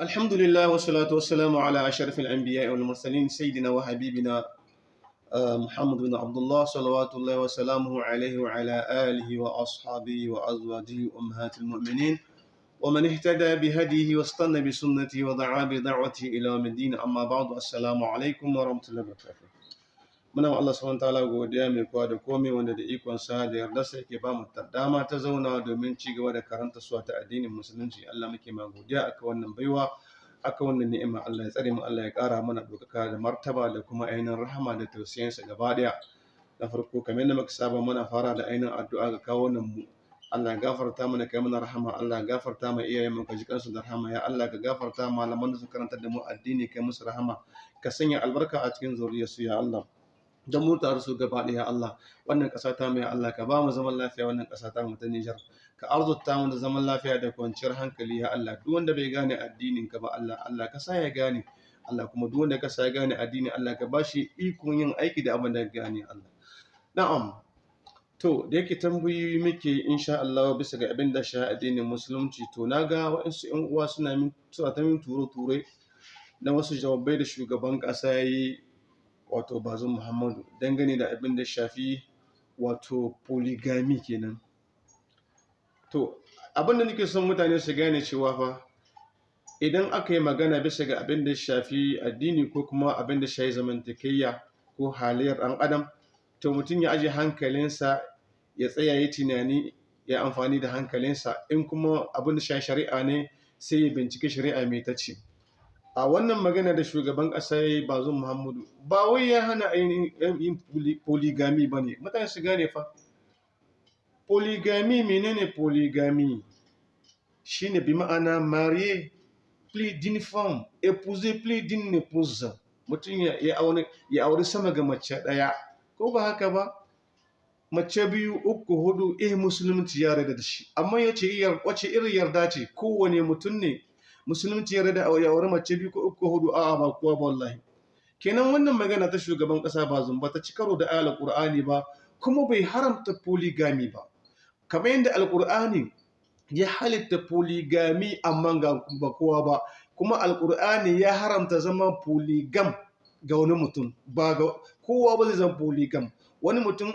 الحمد لله والصلاة والسلام على أشرف الأنبياء والمرسلين سيدنا وحبيبنا آه، محمد بن عبد الله صلوات الله وسلامه عليه وعلى آله وأصحابه وأزواجه أمهات المؤمنين. ومن اهتدى بهديه واستنى بسنته ودعا بدعوته إلى الدين أما بعد السلام عليكم ورحمة الله وبركاته. Muna Allah subhanahu ta'ala godiya mai kowa da komai wanda da ikon sa da yarda sai yake ba mu dama ta zauna domin ci gaba da karanta suwa ta addinin musulunci. Allah muke ma godiya aka wannan baiwa aka wannan ni'ima. Allah ya tsare mu Allah ya kara mana dokaka da martaba da kuma ainihin rahama da tausayin sa gaba ɗaya na farko kamar yadda muka saba muna fara da ainihin addu'a ga kawo nan mu. Allah ya gafarta mana kai mana rahama. Allah ya gafarta ma iyayen mu ka ji kansu da rahama. Ya Allah ka gafarta malaman da su karanta da mu addini kai musu rahama. Ka sanya albarka a cikin zuriyarsu ya Allah. Don mu tare su gaba ɗaya Allah. Wannan ƙasa ta mai Allah ka ba mu zaman lafiya. Wannan ƙasa ta mu ta Nijar ka arzuta mu da zaman lafiya da kwanciyar hankali ya Allah. Duk wanda bai gane addinin ka ba Allah Allah ka sa ya gane. Allah kuma duk wanda ka sa ya gane addini Allah ka ba shi ikon yin aiki da abin da gane Allah. Na'am. To da yake tambayoyi muke insha Allah bisa ga abin da sha addinin musulunci to na ga waɗansu ƴan uwa suna min suna ta min turo ture na wasu jawabai da shugaban ƙasa ya yi wato bazum muhammadu dangane da abin da shafi wato polygamy kenan. To abin da nake son mutane su gane cewa fa idan aka yi magana bisa ga abin da shafi addini ko kuma abin da shafi zamantakayya ko halayyar ɗan adam to mutum ya aje hankalinsa ya tsaya yi tunani ya amfani da hankalinsa. In kuma abin da shafi shari'a ne sai ya binciki shari'a mai ta ce. A wannan magana da shugaban ƙasa bazum muhammadu ba wai ya hana ainihin polygamy ba ne. Mutane su gane fa. Polygamy menene polygamy shine bi ma'ana marié plus d'une femme épouser plus d'une épouse. Mutum ya auri sama ga mace ɗaya. Ko ba haka ba? Mace biyu uku huɗu eh musulunci ya rada da shi. Amma ya ce wace irin yarda ce? Kowane mutum ne musulunci ya rada ya aure mace biyu ko uku huɗu a'a ba kuwa ba wallahi. Kenan wannan magana ta shugaban kasa ba zumba ta ci karo da ayar alqur'ani ba kuma bai haramta polygamy ba. Kamar yadda alqur'ani ya halitta polygamy amma ga ba kowa ba kuma alqur'ani ya haramta zama polygam ga wani mutum ba ga kowa ba zai zama polygam wani mutum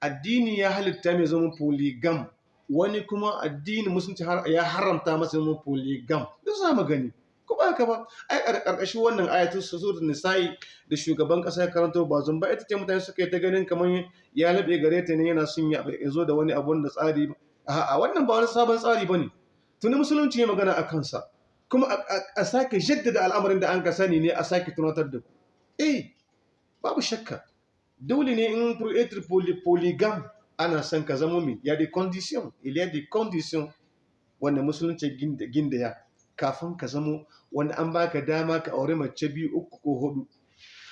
addini ya halitta mai zama polygam wani kuma addini musulunci ya haramta masa zama polygam duk za mu gani. Ko ba haka ba? Ai ƙarƙashin wannan ayatul suratul nisa'i da shugaban kasa ya karanto ba zan ba ita ce mutane suka yi ta ganin kamar ya labe gare ta ne yana son ya zo da wani abun da tsari a'a wannan ba wani sabon tsari ba ne tuni musulunci ya magana a kansa. Kuma a sake jaddada al'amarin da an ka sani ne a sake tunatar da ku. Eh babu shakka. Dole ne in être polygam ana son ka zama min ya des conditions il y a des conditions wanda musulunci gindaya. Kafin ka zamo wanda an baka dama ka aure mace biyu uku ko huɗu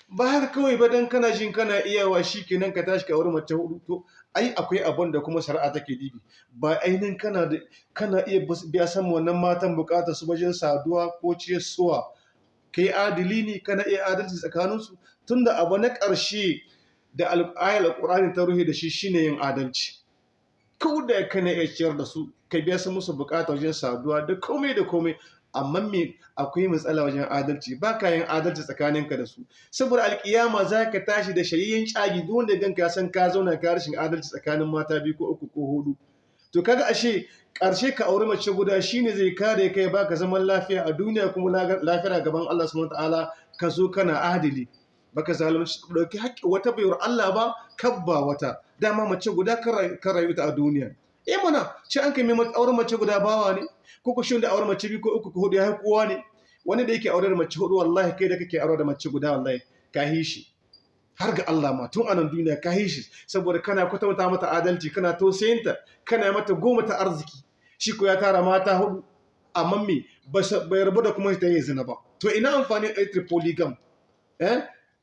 ba haka kawai ba dan kana jin kana iyawa shi kenan ka tashi ka aure mace huɗu to ai akwai abun da kuma shari'a take dibi. Ba ainihin kana da kana iya biya san wannan matan buƙatar su wajen saduwa ko ciyarwa kai adili ne kana iya adalci tsakaninsu. Tunda abu na ƙarshe da ayar alƙur'ani ta ruhe da shi shine yin adalci. Ko da kana iya ciyar da su ka biya su musu buƙata wajen saduwa da komai da komai amma me akwai matsala wajen adalci. Ba ka yin adalci tsakaninka da su. Saboda alkiyama za ka tashi da shayayyen cagi duk wanda ganka ya san ka zauna ka rashin adalci tsakanin mata biyu ko uku ko huɗu to kaga ashe ƙarshe ka auri mace guda shine zai kare kai baka zaman lafiya a duniya kuma lafiya gaban Allah subhanahu wataala ka zo kana adili baka zalunci ɗauki haƙƙi wata bayar Allah ba kabba wata. Dama mace guda kan rayu ta a duniya. Eh mana shi an kai mai auren mace guda bawa ne? Ko ko shin da auren mace biyu ko uku ko huɗu ya kowa ne? Wani da yake aure da mace huɗu wallahi kai da kake aure da mace guda wallahi ka shi. Har ga Allah ma tun a nan duniya ka shi. Saboda kana kwatanta mata adalci kana tausayinta kana mata goma ta arziki. Shi ko ya tara mata huɗu amma me? Bai rabu da kuma ta yi zina ba. To ina amfani da polygam eh?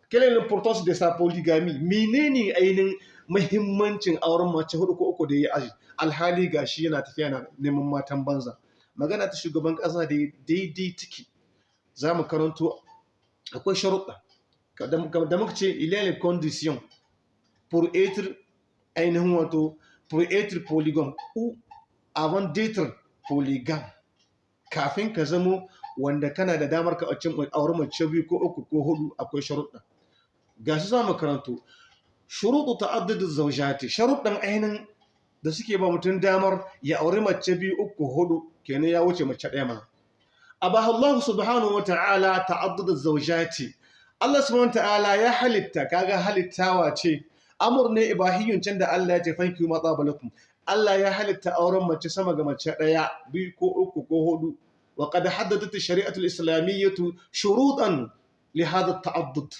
Quelle est l'importance de sa polygamie? Menene ainihin muhimmancin auren mace huɗu ko uku da ya aji? Alhali gashi yana tafiya na neman matan banza. Magana ta shugaban kasa da daidai tiki za mu karanto akwai sharuɗa da muka ce il y a les conditions pour être ainihin wato pour être polygame ou avant d'être polygame. Kafin ka zamo wanda kana da damar ka aure mace biyu ko uku ko huɗu akwai sharuɗa ga su za mu karanto. Shuruɗu ta'addudu zawjati sharuɗan ainihin da suke ba mutum damar ya aure mace biyu uku huɗu kenan ya wuce mace ɗaya ma abaha Allah subhanahu wa ta'ala ta'addudu zawjati. Allah subhanahu wa ta'ala ya halitta kaga halittawa ce. Amur ne ibahiyyun can da Allah ya ce fanki ma tsabalakum Allah ya halitta auren mace sama ga mace ɗaya biyu ko uku ko huɗu wa qad haddadat shari'atu al-islamiyyatu shurutan li hadha at-ta'addud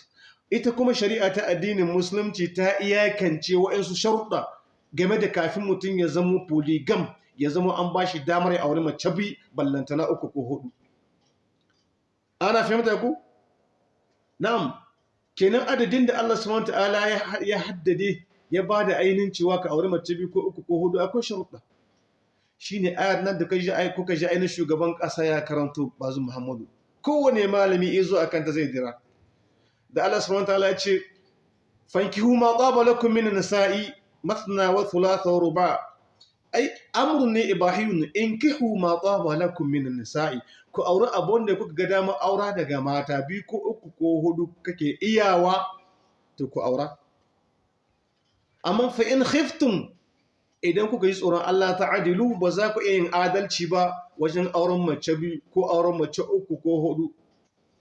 ita kuma shari'a ta addinin musulunci ta iyakance wa'ansu sharuɗa game da kafin mutum ya zama polygam ya zama an ba shi damar ya auri mace bi ballantana uku ko huɗu ana fahimta ku? Na'am. Kenan adadin da Allah subhanahu ta'ala ya haddade ya ba da ainihin cewa ka auri mace bi ko uku ko huɗu akwai sharuɗa. Shine ayar nan da kuka ji ainihin shugaban ƙasa ya karanto bazu Muhammadu. Kowane malami ya zo akan ta zai dira da Allah subhanahu ta'ala ya ce fankihu ma tsaba lakum min nisa'i masna wa thulatha wa ruba. Ai amrun ne ibahiyun inkihu ma tsaba lakum min nisa'i ku auri abun da kuka ga dama aura daga mata biyu ko uku ko huɗu kake iyawa to ku aura. Amma fa in khiftum idan kuka yi tsoron Allah ta'adilu ba za ku iya yin adalci ba wajen auren mace biyu ko auren mace uku ko huɗu.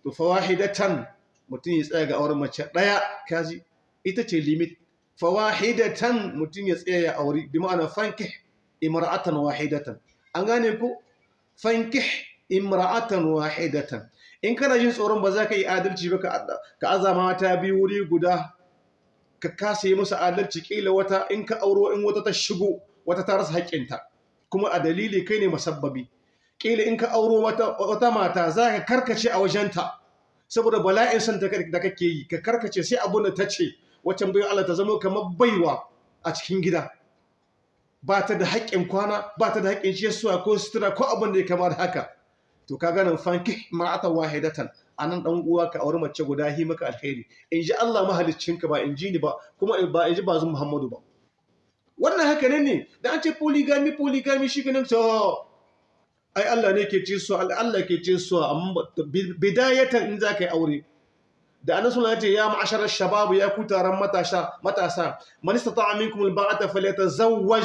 To fawahidatan mutum ya tsaya ga auren mace ɗaya kaji ita ce limit. Fawahidatan mutum ya tsaya ya auri bi ma'ana fankih imra'atan wahidatan. An gane ko fankih imra'atan wahidatan. In kana jin tsoron ba za ka yi adalci ba ka azama mata biyu wuri guda ka kasa yi musu adalci kila wata in ka auro in wata ta shigo wata ta rasa haƙƙinta. Kuma a dalili kai ne masabbabi. Kila in ka auro wata mata za ka karkace a wajenta. Saboda bala'in son da kake yi ka karkace sai abun da ta ce waccan bai Allah ta zama kamar baiwa a cikin gida. Ba ta da haƙƙin kwana ba ta da haƙƙin ciyarwa ko sutura ko abin da ya kama da haka. To ka ganin fanki ma'ata wahidatan a nan dan uwa ka aure mace guda hi maka alheri. In ji Allah mahaliccinka ba in ji ni ba kuma ba in ji bazun Muhammadu ba. Wannan haka ne ne da an ce polygamy polygamy shi ganin to ai Allah ne ke ce su Allah ke ce su amma bidayatan in za ka yi aure. Da annabi sallallahu alaihi ya ma'asharar shabab ya ku taron matasa matasa man istata'a minkum alba'ata falyatazawwaj.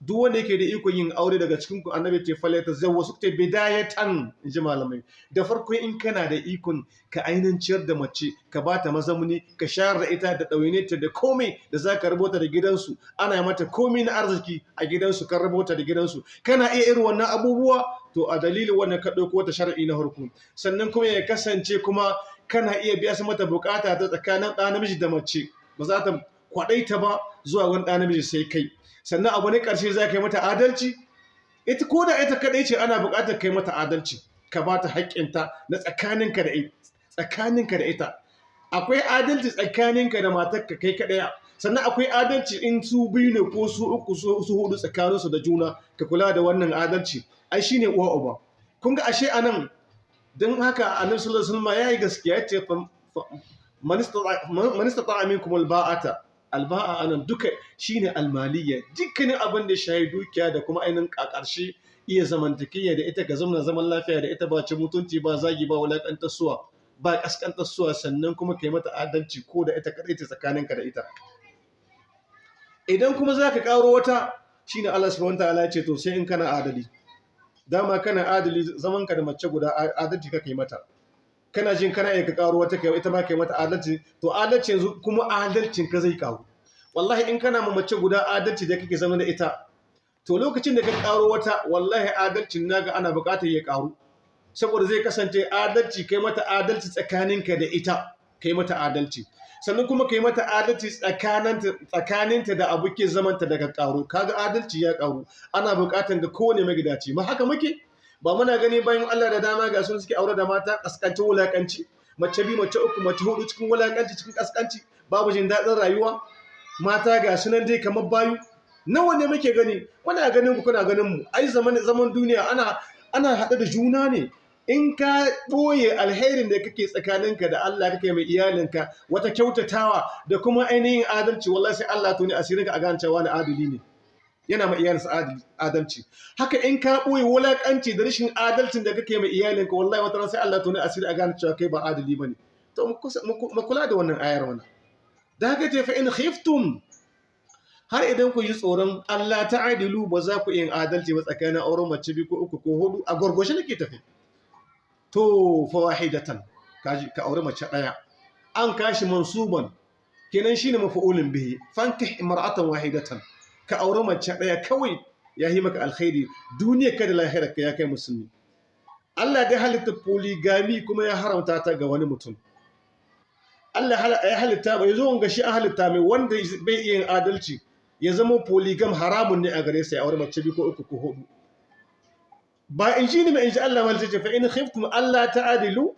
Duk wanda yake da ikon yin aure daga cikin ku annabi ce falyatazawwaj su ce bidayatan in ji malamai. Da farko in kana da ikon ka ainin ciyar da mace ka bata mazamuni ka shayar da ita da ɗawaine ta da komai da za ka rabota da gidansu. Ana mata komai na arziki a gidansu kan rabota da gidansu. Kana iya irin wannan abubuwa? To a dalilin wannan ka ɗauko wata shar'i na harku sannan kuma ya kasance kuma kana iya biya su mata buƙata ta tsakanin ɗa namiji da mace. Ba za ta kwaɗaita ba zuwa wani ɗa namiji sai kai. Sannan abu ne ƙarshe za ka yi mata adalci. Ita ko da ita kaɗai ce ana buƙatar kai mata adalci ka ba ta haƙƙinta na tsakaninka da ita. Akwai adalci tsakaninka da matarka kai kaɗaya sannan akwai adalci in su biyu ne ko su uku su huɗu tsakaninsu da juna ka kula da wannan adalci. Ai shine uwa uba. Kun ga ashe a nan don haka annabi sallallahu alaihi wasallam yayi gaskiya ce man istata'a minkum alba'ata alba'a a nan duka shine almaliyya dukkanin abin da shayi dukiya da kuma ainin ƙarshe iya zamantakiyya da ita ga zaman zaman lafiya da ita ba ci mutunci ba zagi ba wulakantar suwa ba kaskantar suwa sannan kuma kai mata adalci ko da ita kadai ta tsakaninka da ita. Idan kuma zaka karo wata shine Allah subhanahu wataala ce to sai in kana adali. Dama kana adali zaman ka da mace guda adalci ka kai mata. Kana jin kana iya ka karo wata kai ita ma kai mata adalci to adalci yanzu kuma adalcin ka zai karu. Wallahi in kana ma mace guda adalci da kake zama da ita to lokacin da ka karo wata wallahi adalcin na ga ana buƙatar ya karu. Saboda zai kasance adalci kai mata adalci tsakaninka da ita kai mata adalci. Sannan kuma kai mata adalci tsakaninta da abokin zamanta daga karu kaga adalci ya karu. Ana buƙatar ga kowane magidaci ma haka muke? Ba muna gani bayan Allah da dama ga sun suke aure da mata kaskanci wulakanci. Mace bi mace uku mace huɗu cikin wulakanci cikin kaskanci. Babu jin daɗin rayuwa. Mata ga sunan dai kamar bayu. Nawa ne muke gani? Muna ganin ku kuna ganin mu. Ai zaman zaman duniya ana ana haɗe da juna ne. In ka ɓoye alherin da kake tsakaninka da Allah kake mai iyalinka wata kyautatawa da kuma ainihin adalci wallahi sai Allah tuni asirinka a gane cewa na adali ne. Yana ma iyalinsa adalci. Haka in ka ɓoye wulaƙanci da rashin adalcin da kake mai iyalinka wallahi wata sai Allah tuni asiri a gane cewa kai ba adali ba ne to mu kula da wannan ayar wannan da haka ce fa in khiftum har idan ku yi tsoron Allah ta adilu ba za ku yin adalci ba tsakanin auren mace biyu ko uku ko huɗu a gwargwashi nake tafi. To fa wahidatan ka aure mace ɗaya an kashi mansuban. Kenan shine mafa'ulin bihi. Fankih imra'atan wahidatan. Ka aure mace ɗaya kawai ya yi maka alkhairi. Duniya ka da lahirar ka ya kai musulmi. Allah da halitta polygamy kuma ya haramta ta ga wani mutum. Allah ya halitta bai zo ga shi an halitta mai wanda bai iya adalci ya zama polygam haramun ne a gare sa ya mace biyu ko uku ko huɗu ba in shi ne mai in shi Allah malta ce fa in khiftum Allah ta'adilu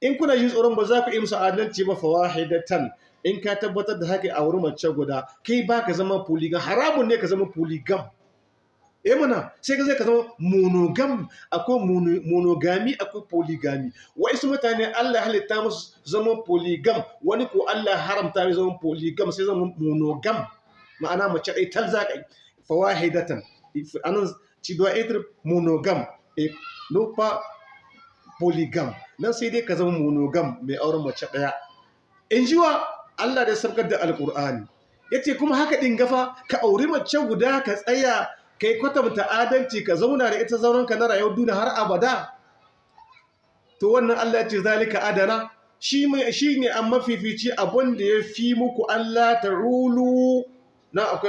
in kuna yin tsoron ba za ku yi musu adalci ba fawahidatan in ka tabbatar da haka a wurin mace guda kai ba ka zama polygam haramun ne ka zama polygam. Eh mana sai ka zai ka zama monogam. Akwai monogami akwai polygamy. Wai su mutane Allah halitta musu zama polygam. Wani ko Allah haramta mai zama polygam sai zama monogam. Ma'ana mace ɗai tal za ka yi. Fawahidatan a nan ci doit être monogam. Non pas polygam. Nan sai dai ka zama monogam mai auren mace ɗaya. In ji wa? Allah da sabkar da alkur'ani ya ce kuma haka ɗin gafa ka auri mace guda ka tsaya ka yi kwatanta adalci ka zauna da ita zaunanka na rayuwar duniya har abada. To wannan Allah ce zalika adana. Shi ne an mafifici abin da ya fi muku Allah ta rulu. Na akwai